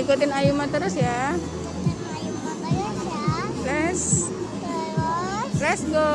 ikutin Ayuma terus ya. Makanya ya. Let's Terus let's go.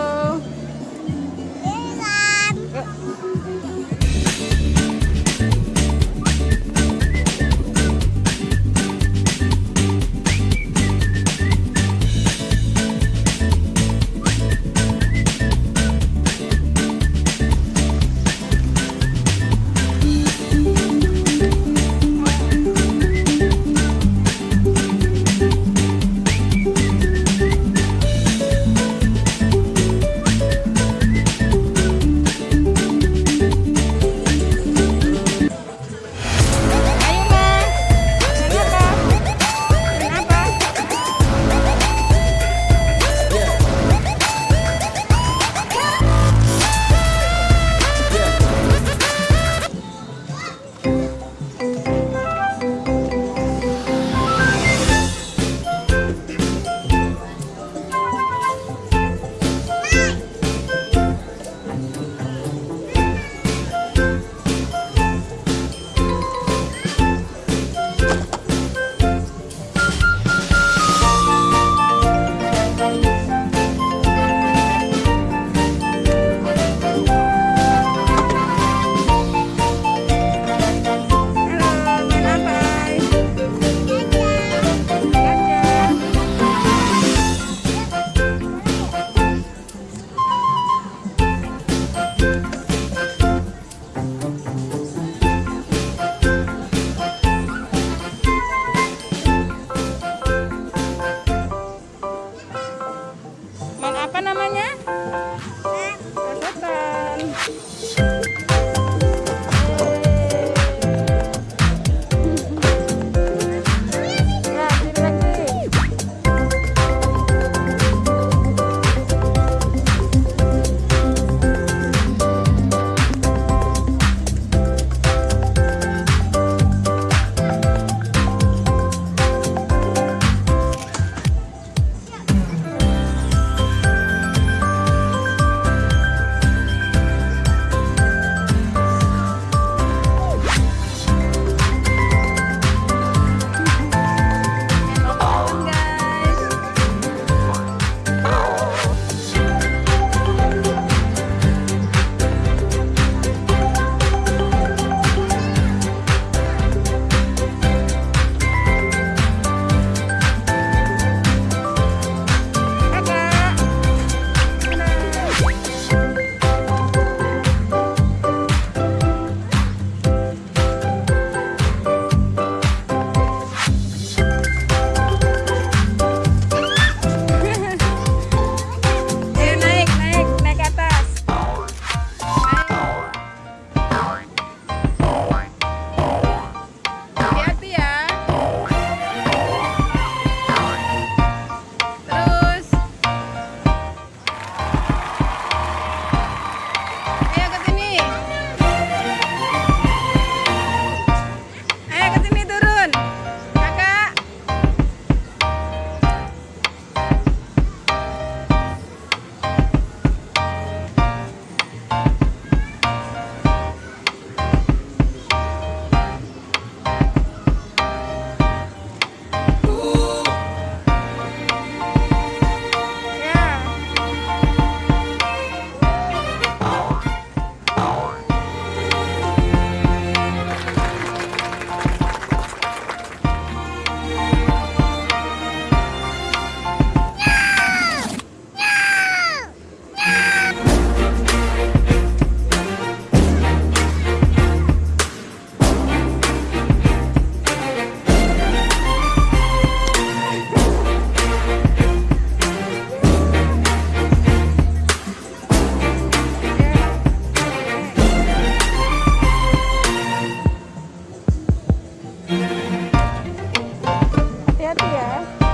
Apa namanya? Yeah.